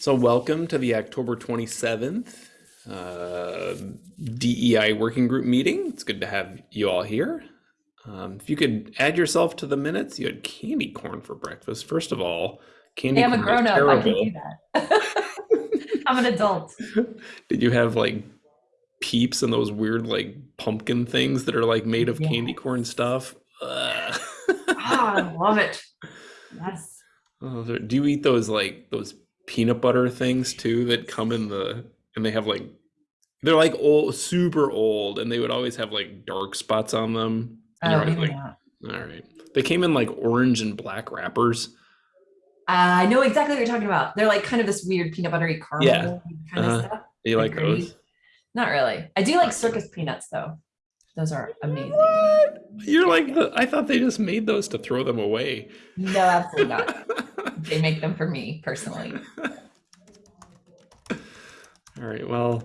So welcome to the October 27th uh, DEI working group meeting. It's good to have you all here. Um, if you could add yourself to the minutes, you had candy corn for breakfast. First of all, candy Hey, I'm a corn is grown up. I can terrible. do that. I'm an adult. Did you have like peeps and those weird like pumpkin things that are like made of candy corn stuff? Ah, I love it. Yes. Oh, do you eat those like those peanut butter things too that come in the and they have like they're like old super old and they would always have like dark spots on them. And Oh, always like, all right. They came in like orange and black wrappers. I know exactly what you're talking about. They're like kind of this weird peanut buttery caramel kind Uh-huh. of stuff. Do you like Like those? Not really. I do like circus peanuts though. Those are amazing. What? You're like the I thought they just made those to throw them away. No, absolutely not. They make them for me personally. All right. Well,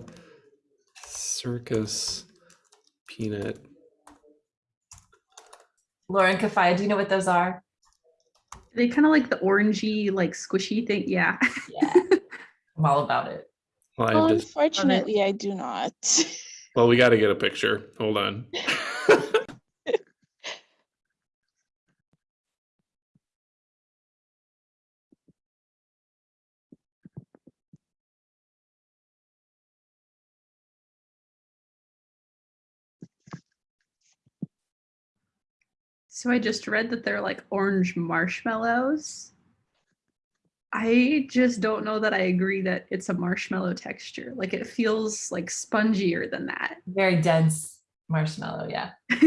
circus peanut. Lauren Kafaya, do you know what those are? They kind of like the orangey, like squishy thing. Yeah. Yeah. I'm all about it. Well, I just Unfortunately, I do not. well, we got to get a picture. Hold on. So I just read that they're like orange marshmallows. I just don't know that I agree that it's a marshmallow texture. Like it feels like spongier than that. Very dense marshmallow. Yeah.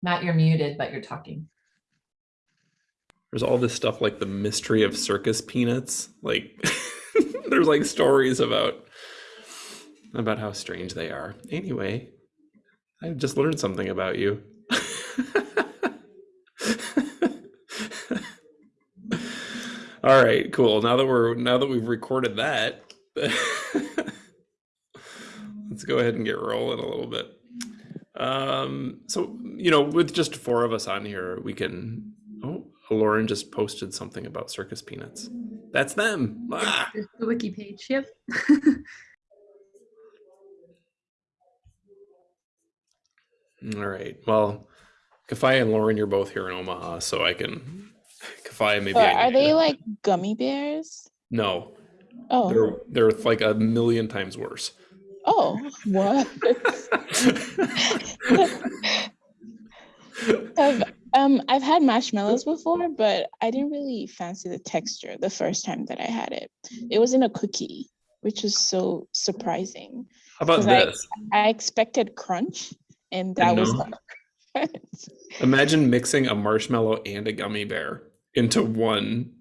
Matt, you're muted, but you're talking. There's all this stuff like the mystery of circus peanuts. Like there's like stories about about how strange they are. Anyway, I just learned something about you. all right, cool. Now that we're now that we've recorded that, let's go ahead and get rolling a little bit. Um, so you know, with just four of us on here, we can. Oh, Lauren just posted something about circus peanuts. That's them. Ah! The wiki page. Yep. All right. Well, Kafaya and Lauren, you're both here in Omaha, so I can. Kafaya, maybe. I are they like gummy bears? No, Oh, they're they're like a million times worse. oh, what? I've, um, I've had marshmallows before, but I didn't really fancy the texture the first time that I had it. It was in a cookie, which was so surprising. How about 'Cause I- this? I expected crunch, and that was no. not crunch. Imagine mixing a marshmallow and a gummy bear into one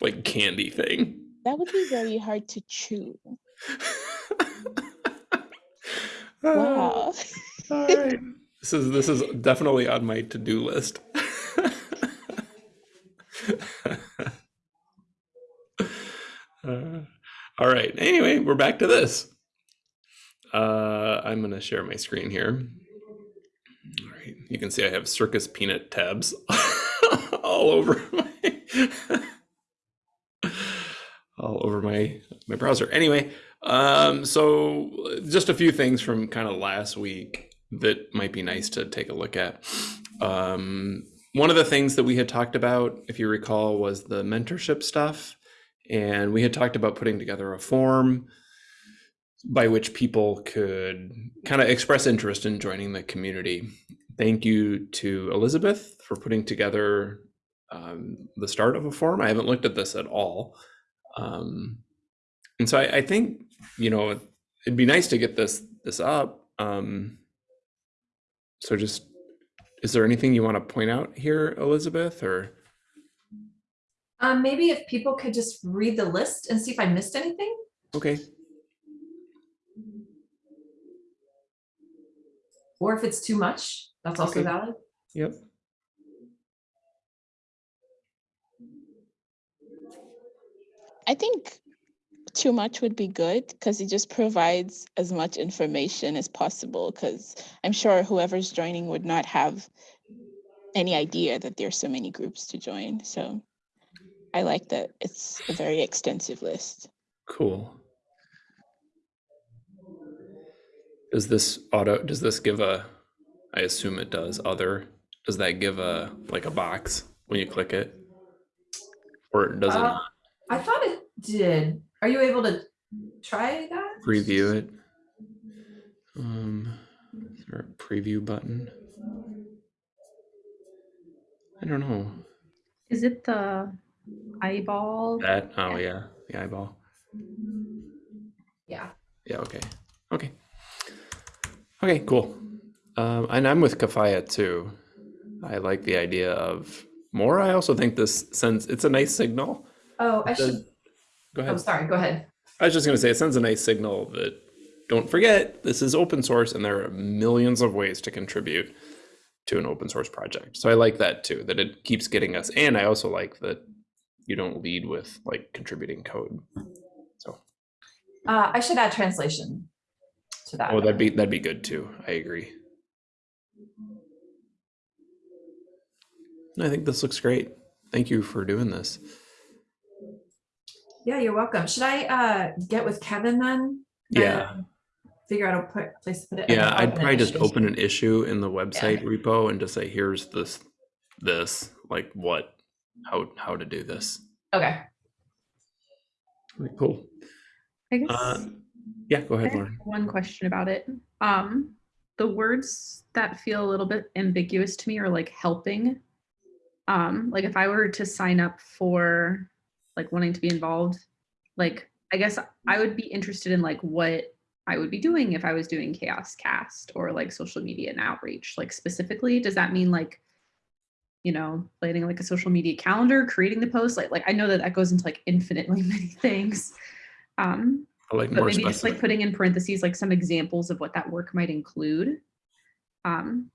like candy thing. That would be very hard to chew. Wow. All right. This is this is definitely on my to-do list. Uh, all right. Anyway, we're back to this. Uh, I'm gonna share my screen here. All right. You can see I have circus peanut tabs all over my all over my my browser. Anyway, um, so just a few things from kind of last week that might be nice to take a look at. Um, one of the things that we had talked about, if you recall, was the mentorship stuff, and we had talked about putting together a form by which people could kind of express interest in joining the community. Thank you to Elizabeth for putting together um, the start of a form. I haven't looked at this at all. Um, and so I, I think, you know, it'd be nice to get this this up. Um, so just, is there anything you want to point out here, Elizabeth, or? Um, maybe if people could just read the list and see if I missed anything. Okay, Or if it's too much, that's also Okay. valid. yep. I think too much would be good because it just provides as much information as possible because I'm sure whoever's joining would not have any idea that there's so many groups to join. So I like that it's a very extensive list. Cool. Does this auto, does this give a, I assume it does, other, does that give a, like a box when you click it? Or does it Uh, not I thought it did. Are you able to try that? preview it? Um, is there a preview button? I don't know. Is it the eyeball? That, oh yeah, the eyeball. Yeah. Yeah, okay. Okay. Okay, cool. Um, and I'm with Kafaya too. I like the idea of more. I also think this sends it's a nice signal. Oh, I should, Go ahead. oh, ahead. sorry, go ahead. I was just gonna say it sends a nice signal that don't forget this is open source and there are millions of ways to contribute to an open source project. So I like that too, that it keeps getting us. And I also like that you don't lead with like contributing code. So Uh, I should add translation to that. oh that'd be that'd be good too. I agree. I think this looks great. Thank you for doing this. Yeah, you're welcome. Should I uh get with Kevin then? Yeah. and Figure out a place to put it? Yeah, I'd probably just issues? open an issue in the website repo and just say, here's this, this, like what, how, how to do this. Okay. Cool. I guess Uh, yeah, go ahead, have Lauren. one question about it. Um, the words that feel a little bit ambiguous to me are like helping. Um, like if I were to sign up for like wanting to be involved, like I guess I would be interested in like what I would be doing if I was doing CHAOSScast or like social media and outreach. Like specifically, does that mean like you know, planning like a social media calendar, creating the post? Like like I know that that goes into like infinitely many things. Um, I like but maybe just like putting in parentheses like some examples of what that work might include um,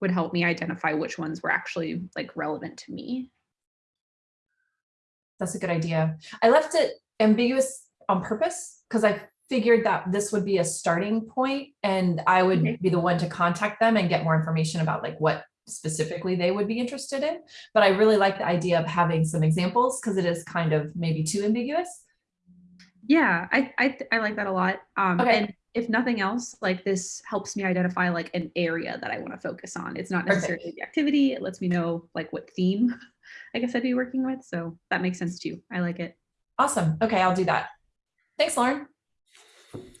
would help me identify which ones were actually like relevant to me. That's a good idea. I left it ambiguous on purpose because I figured that this would be a starting point and I would Okay. be the one to contact them and get more information about like what specifically they would be interested in. But I really like the idea of having some examples because it is kind of maybe too ambiguous. Yeah, I I, I like that a lot. Um, Okay. And if nothing else, like this helps me identify like an area that I want to focus on. It's not Perfect. necessarily the activity. It lets me know like what theme I guess I'd be working with. So that makes sense too. I like it. Awesome. Okay, I'll do that. Thanks, Lauren.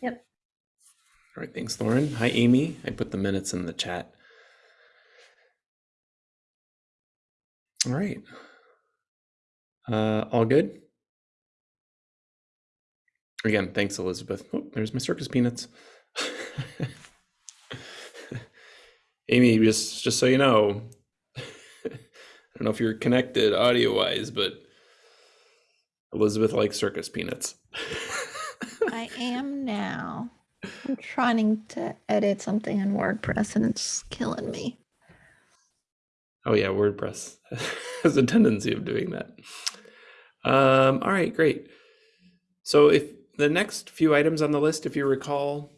Yep. All right, thanks, Lauren. Hi, Amy. I put the minutes in the chat. All right. Uh, all good? Again, thanks, Elizabeth. Oh, there's my circus peanuts. Amy, just just so you know, I don't know if you're connected audio wise, but Elizabeth likes circus peanuts. I am now. I'm trying to edit something in WordPress and it's killing me. Oh yeah, WordPress has a tendency of doing that. Um, all right, great. So if the next few items on the list, if you recall,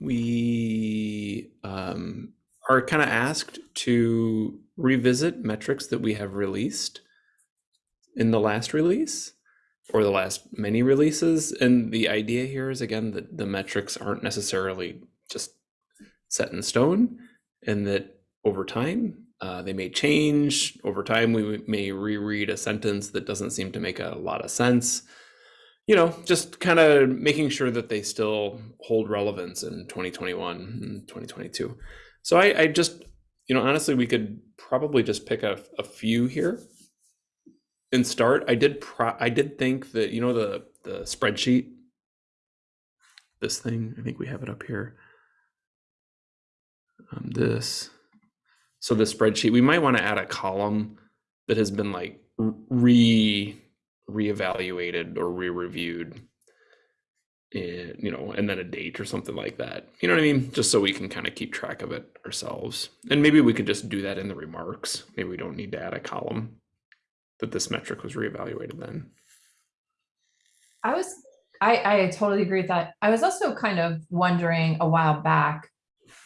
we um, are kind of asked to revisit metrics that we have released in the last release or the last many releases. And the idea here is again that the metrics aren't necessarily just set in stone and that over time uh, they may change. Over time, we may reread a sentence that doesn't seem to make a lot of sense. You know, just kind of making sure that they still hold relevance in 2021 and 2022. So I, I just, you know, honestly, we could probably just pick a, a few here and start. I did, pro- I did think that you know the the spreadsheet, this thing. I think we have it up here. Um, this. So the spreadsheet, we might want to add a column that has been like re reevaluated or re-reviewed. Eh, you know, and then a date or something like that. You know what I mean? Just so we can kind of keep track of it ourselves. And maybe we could just do that in the remarks. Maybe we don't need to add a column that this metric was reevaluated then. I was, I, I totally agree with that. I was also kind of wondering a while back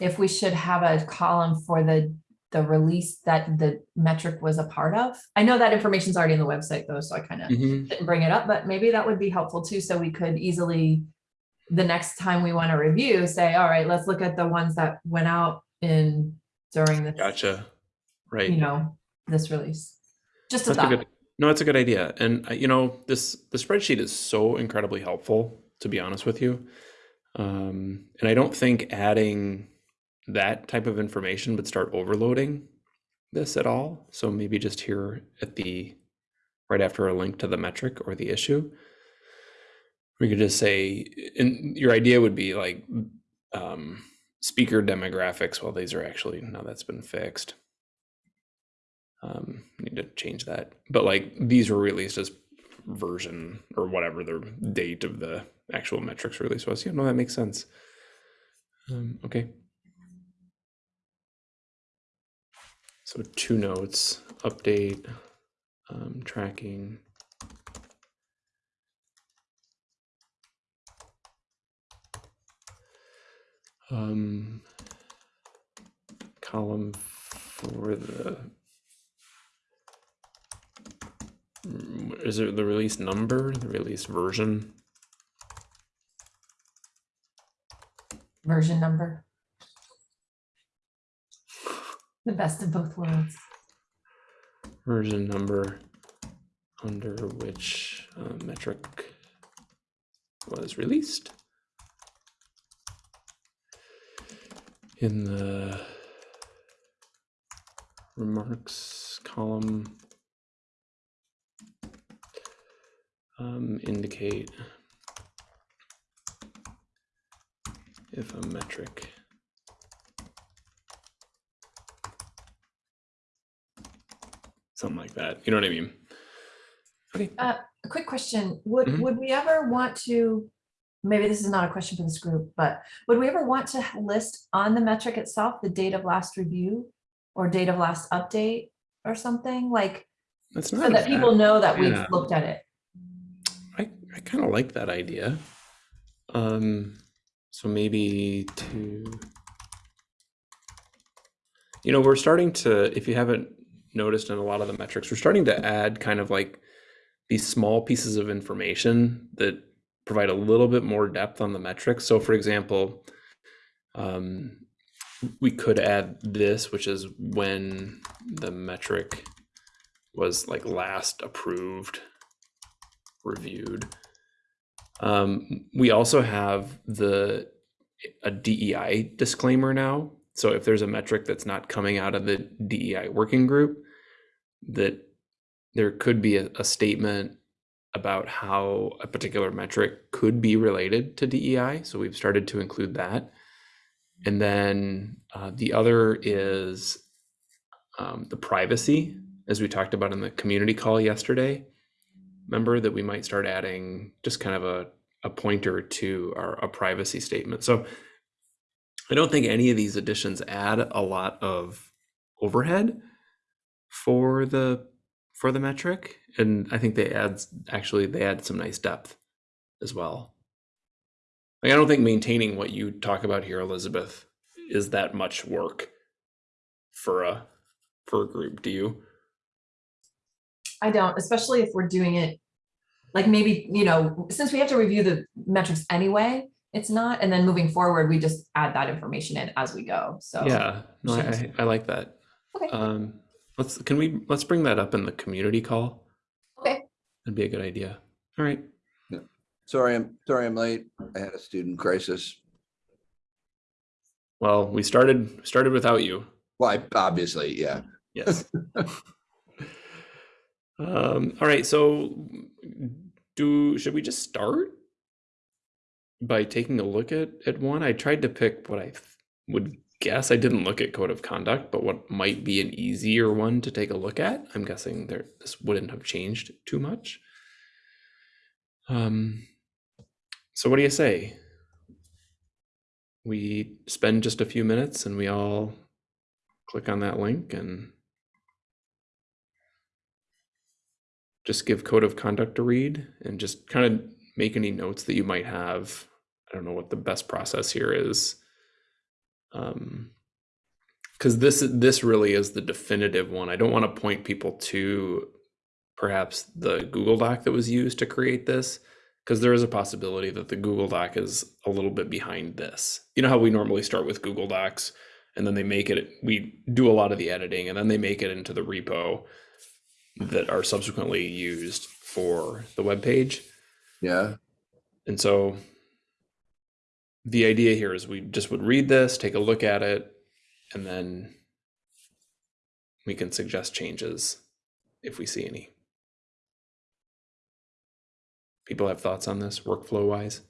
if we should have a column for the the release that the metric was a part of. I know that information's already in the website though, so I kind of Mhm. didn't bring it up, but maybe that would be helpful too, so we could easily, the next time we want to review, say, all right, let's look at the ones that went out in during the, Gotcha. Right. you know, this release. Just a That's a thought. good. No, it's a good idea, and uh, you know this the spreadsheet is so incredibly helpful. To be honest with you, um, and I don't think adding that type of information would start overloading this at all. So maybe just here at the right after a link to the metric or the issue, we could just say, and your idea would be like um, speaker demographics. Well, these are actually now that's been fixed. Um need to change that. But like these were released as version or whatever the date of the actual metrics release was. Yeah no that makes sense. Um okay. So two notes update um tracking um column for the Is it the release number, the release version? Version number. The best of both worlds. Version number under which uh, metric was released. In the remarks column, um, indicate if a metric something like that. You know what I mean? Okay. A quick question, would, Mhm. would we ever want to, maybe this is not a question for this group, but would we ever want to list on the metric itself, the date of last review? Or date of last update or something like, That's so not a that bad- people know that we've looked at it? I, I kind of like that idea. Um, so maybe to, you know, we're starting to, if you haven't noticed in a lot of the metrics, we're starting to add kind of like these small pieces of information that provide a little bit more depth on the metrics. So for example, um, we could add this, which is when the metric was like last approved reviewed. Um, we also have the a DEI disclaimer now. So if there's a metric that's not coming out of the DEI working group, that there could be a, a statement about how a particular metric could be related to DEI. So we've started to include that. And then uh, the other is um, the privacy, as we talked about in the community call yesterday remember that we might start adding just kind of a, a pointer to our a privacy statement. So I don't think any of these additions add a lot of overhead for the for the metric. And I think they add actually they add some nice depth as well. Like I don't think maintaining what you talk about here, Elizabeth, is that much work for a for a group. Do you? I don't, especially if we're doing it, like maybe, you know, since we have to review the metrics anyway, it's not, and then moving forward, we just add that information in as we go, so. Yeah, no, I, I, like that. Okay. Um, let's, can we, let's bring that up in the community call. Okay. That'd be a good idea. All right. Sorry, I'm, sorry I'm late. I had a student crisis. Well, we started, started without you. Well, I, obviously, yeah. Yes. Um, all right, so do, should we just start? By taking a look at, at one? I tried to pick what I would guess. I didn't look at code of conduct, but what might be an easier one to take a look at. I'm guessing there, this wouldn't have changed too much. Um, so what do you say? We spend just a few minutes and we all click on that link and just give code of conduct a read and just kind of make any notes that you might have. I don't know what the best process here is. Um, because this this really is the definitive one. I don't want to point people to perhaps the Google Doc that was used to create this, because there is a possibility that the Google Doc is a little bit behind this. You know how we normally start with Google Docs and then they make it we do a lot of the editing and then they make it into the repo that are subsequently used for the web page. Yeah, And so the idea here is we just would read this, take a look at it, and then we can suggest changes if we see any. People have thoughts on this workflow wise?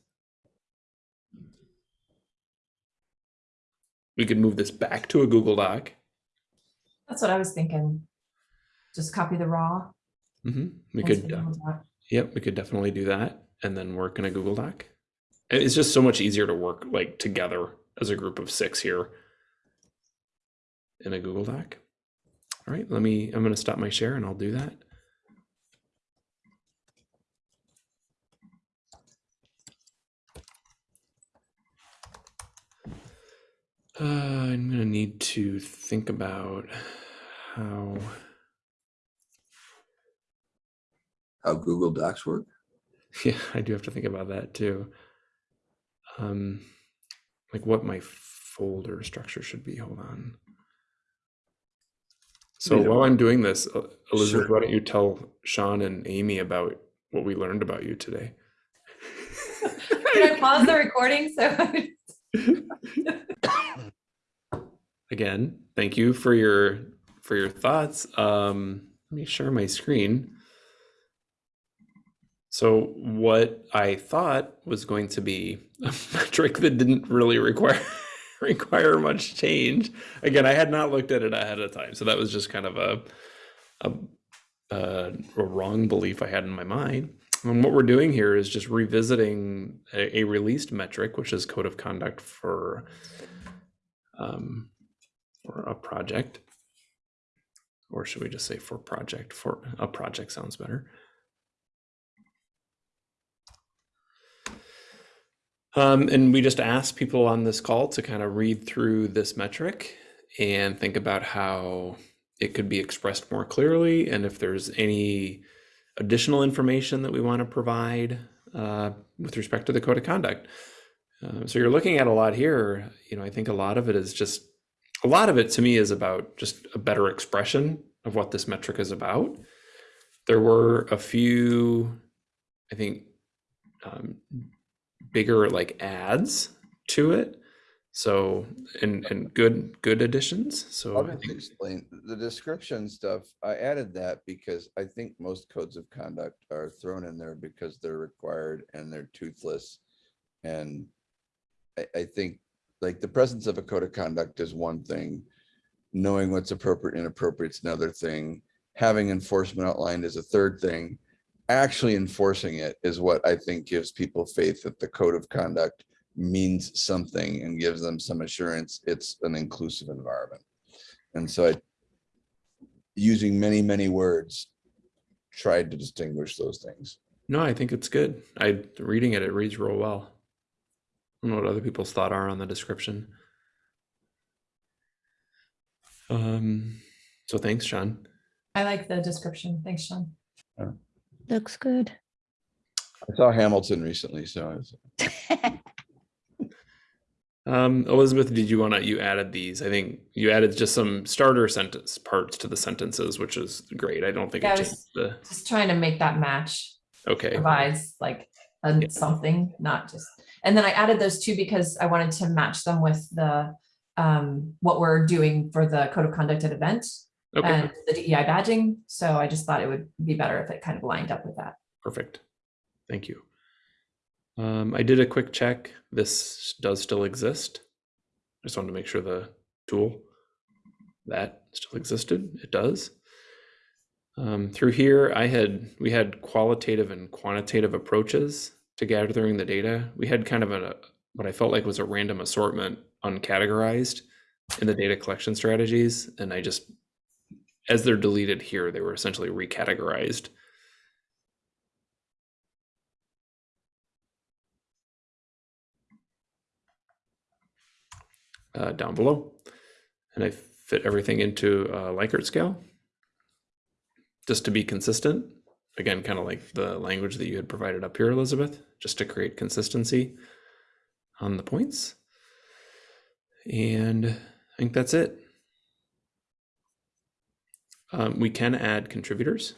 We could move this back to a Google Doc. That's what I was thinking. Just copy the raw. hmm We could, uh, Yep, we could definitely do that and then work in a Google Doc. It's just so much easier to work like together as a group of six here in a Google Doc. All right, let me, I'm going to stop my share and I'll do that. Uh, I'm going to need to think about how. how Google Docs work. Yeah, I do have to think about that too. Um, like what my folder structure should be. Hold on. So Wait while I'm doing this, uh, Elizabeth, Sure. why don't you tell Sean and Amy about what we learned about you today? Can I pause the recording? So Again, thank you for your for your thoughts. Um, let me share my screen. So what I thought was going to be a metric that didn't really require require much change. Again, I had not looked at it ahead of time, so that was just kind of a a, a, wrong belief I had in my mind. And what we're doing here is just revisiting a, a released metric, which is code of conduct for um, for a project. Or should we just say for project? For a project sounds better. Um, and we just asked people on this call to kind of read through this metric and think about how it could be expressed more clearly and if there's any additional information that we want to provide uh, with respect to the code of conduct. Uh, so you're looking at a lot here. You know, I think a lot of it is just a lot of it to me is about just a better expression of what this metric is about. There were a few, I think, um, bigger like ads to it. So and and good good additions. So I'll I just think explain, the description stuff, I added that because I think most codes of conduct are thrown in there because they're required and they're toothless. And I, I think, like, the presence of a code of conduct is one thing. Knowing what's appropriate and inappropriate is another thing. Having enforcement outlined is a third thing. Actually enforcing it is what I think gives people faith that the code of conduct means something and gives them some assurance it's an inclusive environment. And so I, using many, many words, tried to distinguish those things. no, I think it's good. I reading it, it reads real well. I don't know what other people's thought are on the description. Um, so thanks, Sean. I like the description. Thanks, Sean. Looks good. I saw Hamilton recently, so I was, Um, Elizabeth, did you want to? You added these. I think you added just some starter sentence parts to the sentences, which is great. I don't think Yeah, it I was- changed the. Just trying to make that match. Okay. provides like a Yeah. something, not just, and then I added those two because I wanted to match them with the um, what we're doing for the code of conduct at event Okay. and the DEI badging. So I just thought it would be better if it kind of lined up with that. Perfect. Thank you. Um, I did a quick check. This does still exist. I just wanted to make sure the tool that still existed. It does. Um, through here, I had we had qualitative and quantitative approaches to gathering the data. We had kind of a what I felt like was a random assortment, uncategorized in the data collection strategies, and I just as they're deleted here, they were essentially recategorized uh, down below. And I fit everything into a Likert scale. Just to be consistent. Again, kind of like the language that you had provided up here, Elizabeth, just to create consistency on the points. And I think that's it. Um, we can add contributors.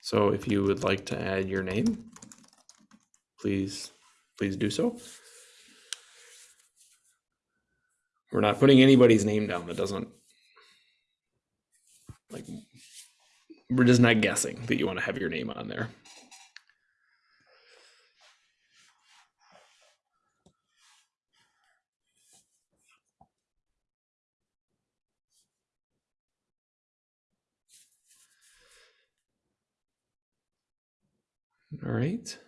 So if you would like to add your name, please, please do so. We're not putting anybody's name down that doesn't like we're just not guessing that you want to have your name on there. All right.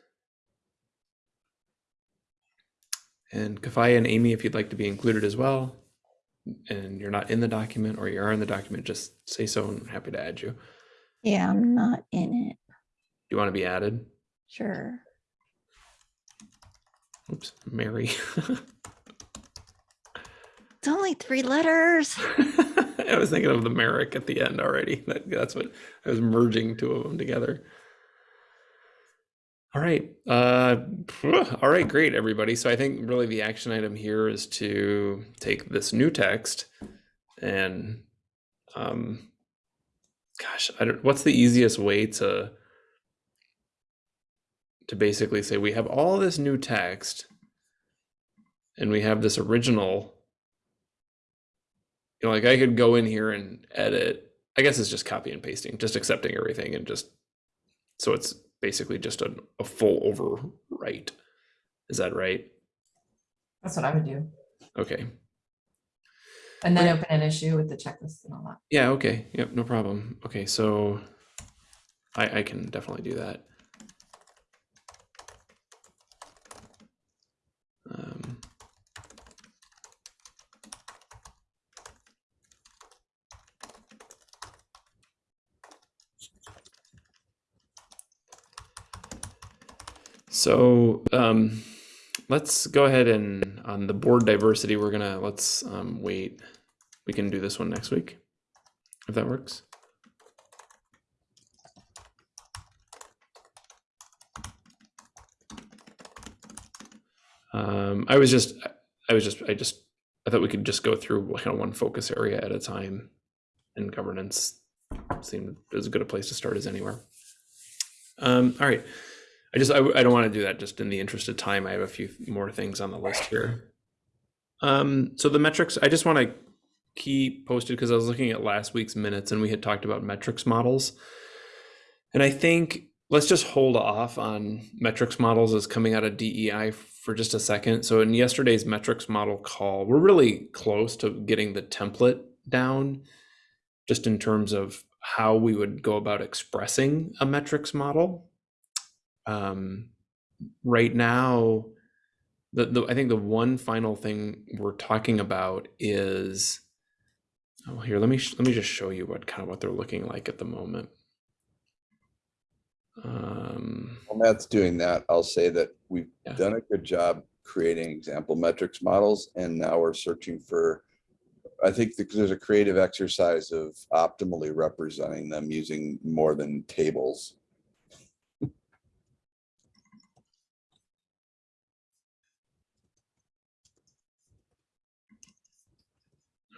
And Kafaya and Amy, if you'd like to be included as well, and you're not in the document or you are in the document, just say so and I'm happy to add you. Yeah, I'm not in it. Do you want to be added? Sure. Oops, Mary. It's only three letters. I was thinking of the Merrick at the end already. That, that's what I was merging two of them together. All right. Uh, all right, great, everybody. So I think really the action item here is to take this new text and, um, gosh, I don't, what's the easiest way to to basically say we have all this new text and we have this original you know, like I could go in here and edit. I guess it's just copy and pasting, just accepting everything and just so it's basically just a, a full overwrite. Is that right? That's what I would do. Okay. And then open an issue with the checklist and all that. Yeah, okay. Yep, no problem. Okay, so I I can definitely do that. So um, let's go ahead and on the board diversity, we're gonna let's um, wait. We can do this one next week, if that works. Um, I was just, I was just, I just, I thought we could just go through kind of one focus area at a time, and governance seemed as good a place to start as anywhere. Um, all right. I just I, I don't want to do that just in the interest of time. I have a few more things on the list here. Um, so the metrics, I just want to keep posted because I was looking at last week's minutes and we had talked about metrics models. And I think let's just hold off on metrics models as coming out of DEI for just a second. So in yesterday's metrics model call, we're really close to getting the template down just in terms of how we would go about expressing a metrics model um, right now, the, the I think the one final thing we're talking about is oh here let me sh- let me just show you what kind of what they're looking like at the moment. Um, While Matt's doing that, I'll say that we've Yeah. done a good job creating example metrics models and now we're searching for, I think there's a creative exercise of optimally representing them using more than tables.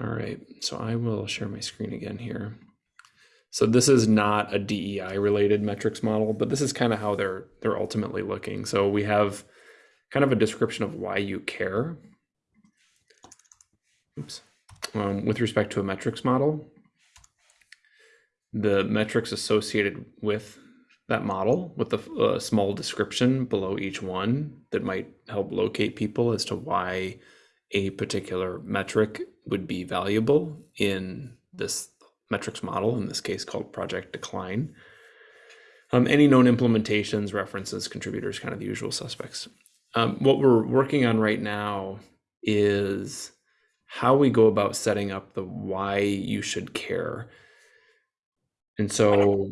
All right, so I will share my screen again here. So this is not a DEI related metrics model, but this is kind of how they're they're ultimately looking. So we have kind of a description of why you care. Oops. Um, with respect to a metrics model, the metrics associated with that model with a, a small description below each one that might help locate people as to why a particular metric would be valuable in this metrics model, in this case called project decline. Um, any known implementations, references, contributors, kind of the usual suspects. Um, what we're working on right now is how we go about setting up the why you should care. And so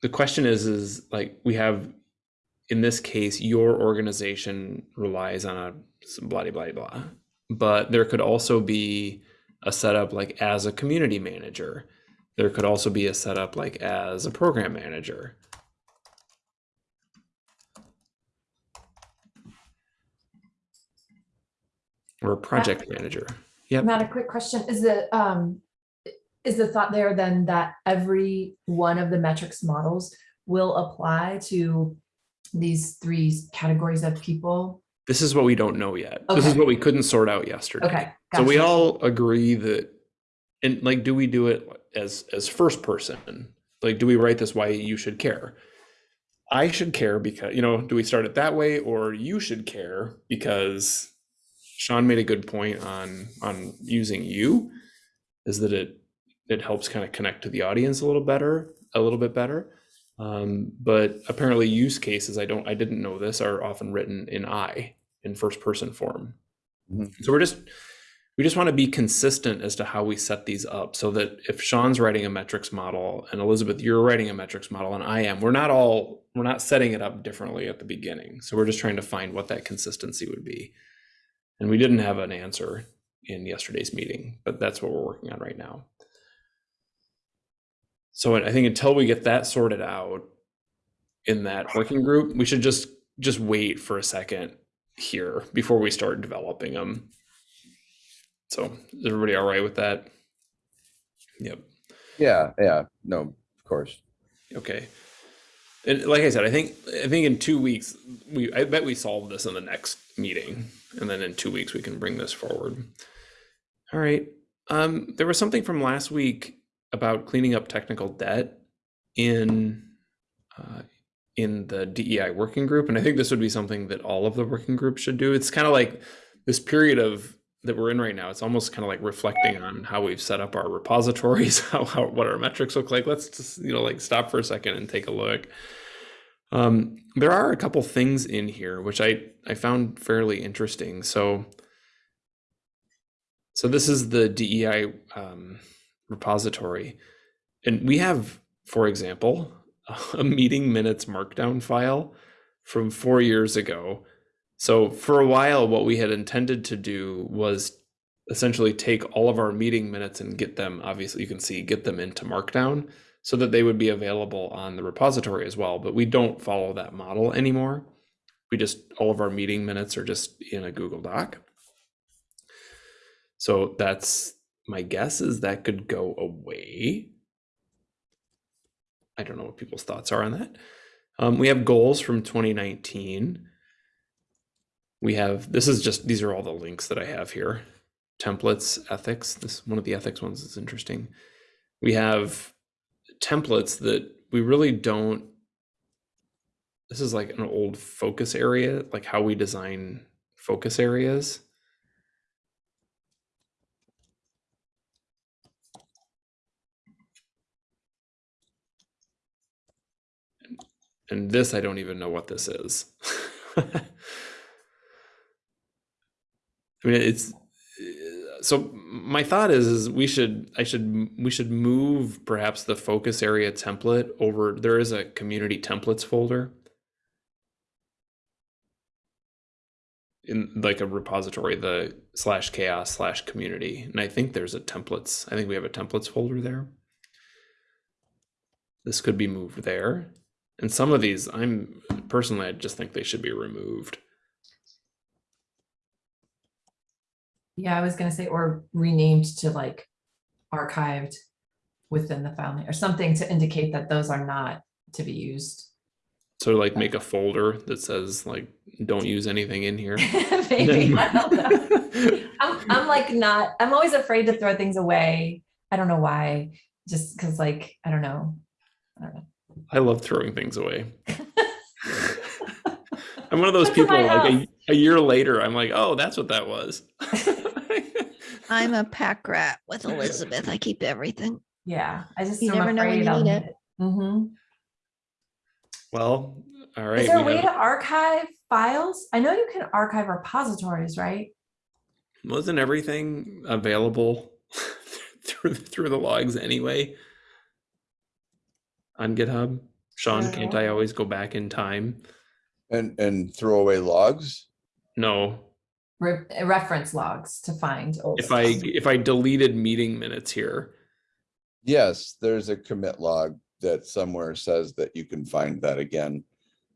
the question is, is like we have in this case, your organization relies on a blah blah blah. But there could also be a setup like as a community manager. There could also be a setup like as a program manager. Or a project manager. Yep. Matt, a quick question. Is the, um, is the thought there then that every one of the metrics models will apply to these three categories of people? This is what we don't know yet. This is what we couldn't sort out yesterday. Okay. So we all agree that, and like, do we do it as as first person? Like, do we write this why you should care? I should care because you know. Do we start it that way, or you should care because Sean made a good point on on using you, is that it it helps kind of connect to the audience a little better, a little bit better. Um, but apparently, use cases I don't I didn't know this are often written in I in first person form. Mhm. So we're just we just want to be consistent as to how we set these up so that if Sean's writing a metrics model and Elizabeth, you're writing a metrics model and I am, we're not all, we're not setting it up differently at the beginning. So we're just trying to find what that consistency would be. And we didn't have an answer in yesterday's meeting, but that's what we're working on right now. So I think until we get that sorted out in that working group, we should just, just wait for a second here before we start developing them. So is everybody all right with that? Yep. Yeah, yeah, no, of course. Okay. And like I said, I think I think in two weeks we I bet we solve this in the next meeting, and then in two weeks we can bring this forward. All right. Um, there was something from last week about cleaning up technical debt in uh, in the DEI working group, and I think this would be something that all of the working groups should do. It's kind of like this period of that we're in right now. It's almost kind of like reflecting on how we've set up our repositories, how, how what our metrics look like. Let's just you know like stop for a second and take a look. Um, there are a couple things in here which I I found fairly interesting. So so this is the DEI um, repository, and we have, for example, a meeting minutes markdown file from four years ago. So for a while, what we had intended to do was essentially take all of our meeting minutes and get them, obviously you can see, get them into Markdown so that they would be available on the repository as well. But we don't follow that model anymore. We just, all of our meeting minutes are just in a Google Doc. So that's, my guess is that could go away. I don't know what people's thoughts are on that. Um, we have goals from 2019 we have this is just these are all the links that i have here. Templates ethics this one of the ethics ones is interesting. We have templates that we really don't this is like an old focus area like how we design focus areas and this i don't even know what this is I mean, it's uh, so my thought is, is we should, I should, we should move perhaps the focus area template over. There is a community templates folder in like a repository, the slash chaoss slash community. And I think there's a templates. I think we have a templates folder there. This could be moved there. And some of these, I'm personally, I just think they should be removed. Yeah, I was gonna say, or renamed to like archived within the file name or something to indicate that those are not to be used. So like make a folder that says like don't use anything in here. Maybe, I don't know. I'm, I'm like not, I'm always afraid to throw things away. I don't know why, just because like, I don't know. I don't know. I love throwing things away. I'm one of those people like a, a year later, I'm like, oh, that's what that was. I'm a pack rat with Elizabeth. I keep everything. Yeah, I just. You am never know when afraid you I'll need need it. Mhm. well, all right. Is there a way have- to archive files? I know you can archive repositories, right? wasn't everything available through through the logs anyway on GitHub? Sean, Uh, can't I always go back in time? And, and throw away logs? No, Re- reference logs to find old if I, if I deleted meeting minutes here, Yes, there's a commit log that somewhere says that you can find that again.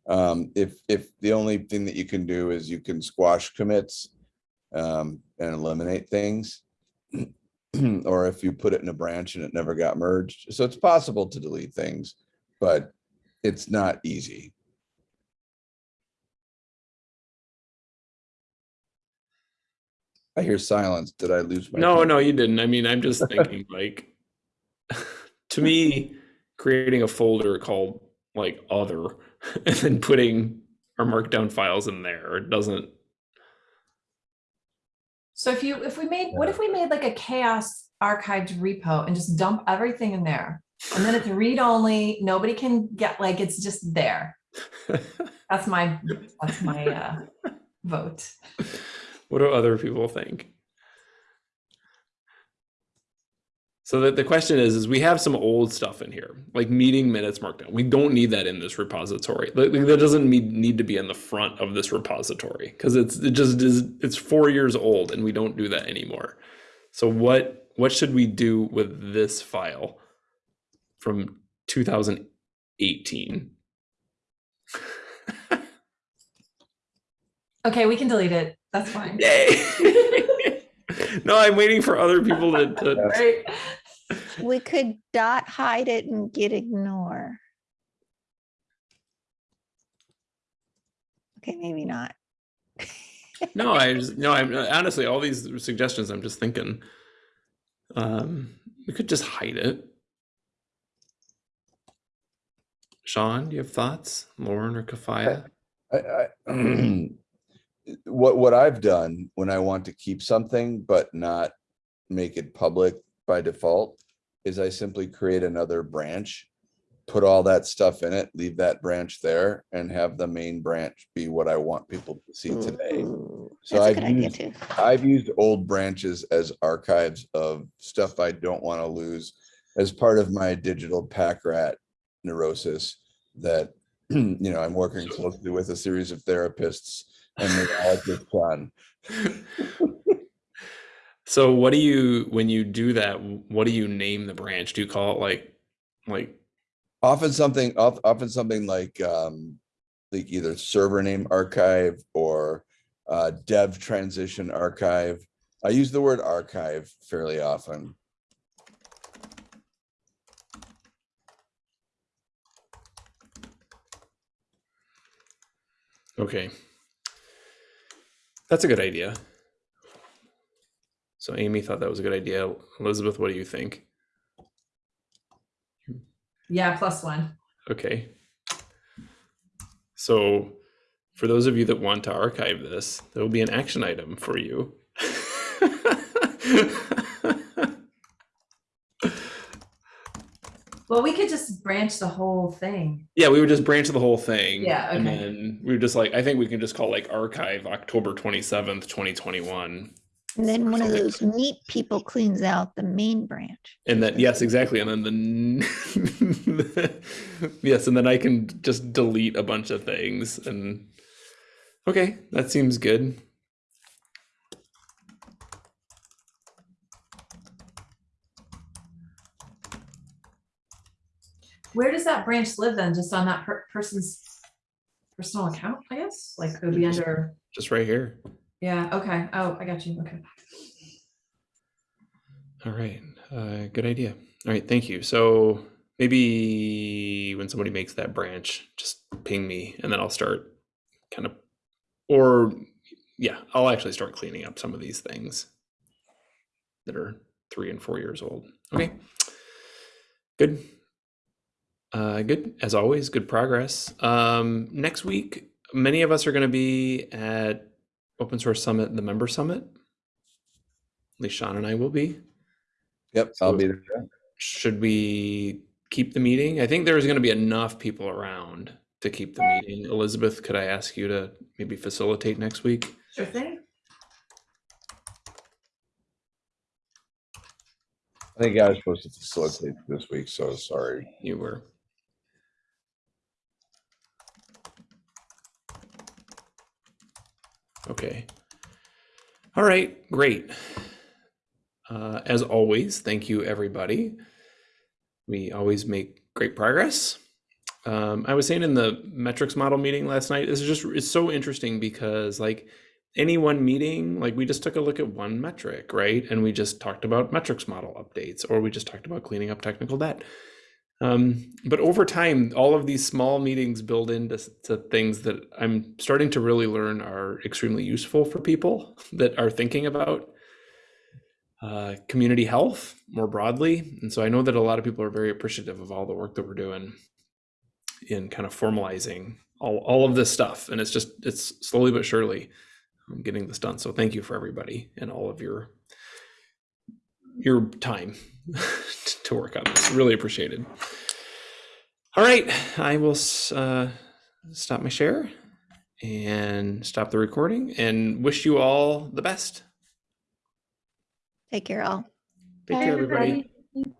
Um, if, if the only thing that you can do is you can squash commits um, and eliminate things. Or if you put it in a branch and it never got merged. So it's possible to delete things, but it's not easy. I hear silence. Did I lose my? no, no, you didn't. I mean, I'm just thinking like, to me, creating a folder called like other and then putting our markdown files in there doesn't, So if you, if we made, what if we made like a chaoss archived repo and just dump everything in there? And then it's read only, nobody can get, like, it's just there. That's my, that's my uh vote. what do other people think? So that the question is, is we have some old stuff in here, like meeting minutes markdown. We don't need that in this repository. That doesn't need, need to be in the front of this repository because it's it just is it's four years old and we don't do that anymore. So what what should we do with this file from 2018? Okay, we can delete it. That's fine. Yay! no, I'm waiting for other people to, to We could dot hide it and git ignore. Okay, maybe not. No, I just, no, I'm honestly all these suggestions. I'm just thinking, um, we could just hide it. Sean, do you have thoughts? Lauren or Kafaya? I, I, what, what I've done when I want to keep something but not make it public by default is I simply create another branch, put all that stuff in it, leave that branch there and have the main branch be what I want people to see mm-hmm. today. So That's a I've good idea used- too. I've used old branches as archives of stuff I don't want to lose as part of my digital pack rat neurosis that, you know, I'm working closely with a series of therapists and just fun. so, what do you when you do that? What do you name the branch? Do you call it like, like Often something, often something like, um, like either server name archive or uh, dev transition archive. I use the word archive fairly often. Okay. That's a good idea. So Amy thought that was a good idea. Elizabeth, what do you think? Yeah, plus one. Okay. So for those of you that want to archive this, there will be an action item for you. Well, we could just branch the whole thing. yeah, we would just branch the whole thing. Yeah, okay. And then we would just like, I think we can just call like archive October 27th, 2021. And then one of those neat people cleans out the main branch. And then, yes, exactly. And then the, yes, and then I can just delete a bunch of things. And okay, that seems good. Where does that branch live then? Just on that per- person's personal account, I guess? Like it would be Just- under, Just right here. yeah, okay. Oh, I got you. Okay. All right, uh, good idea. All right, thank you. So maybe when somebody makes that branch, just ping me and then I'll start kind of, or yeah, I'll actually start cleaning up some of these things that are three and four years old. Okay, good. Uh, good as always. Good progress. Um, next week, many of us are going to be at Open Source Summit, the Member Summit. At least Sean and I will be Yep, I'll be there. should we keep the meeting? I think there's going to be enough people around to keep the meeting. Elizabeth, could I ask you to maybe facilitate next week? Sure thing. I think I was supposed to facilitate this week, so sorry. You were. All right, great. Uh, as always, thank you, everybody. We always make great progress. Um, I was saying in the metrics model meeting last night, this is just it's so interesting because like any one meeting, like we just took a look at one metric, right? And we just talked about metrics model updates, or we just talked about cleaning up technical debt. Um, but over time, all of these small meetings build into to things that I'm starting to really learn are extremely useful for people that are thinking about uh, community health more broadly. And so I know that a lot of people are very appreciative of all the work that we're doing in kind of formalizing all, all of this stuff. And it's just, it's slowly but surely I'm getting this done. So thank you for everybody and all of your your time to work on this. Really appreciated. All right, I will uh, stop my share and stop the recording and wish you all the best. Take care, all. Take Bye, care, everybody. everybody.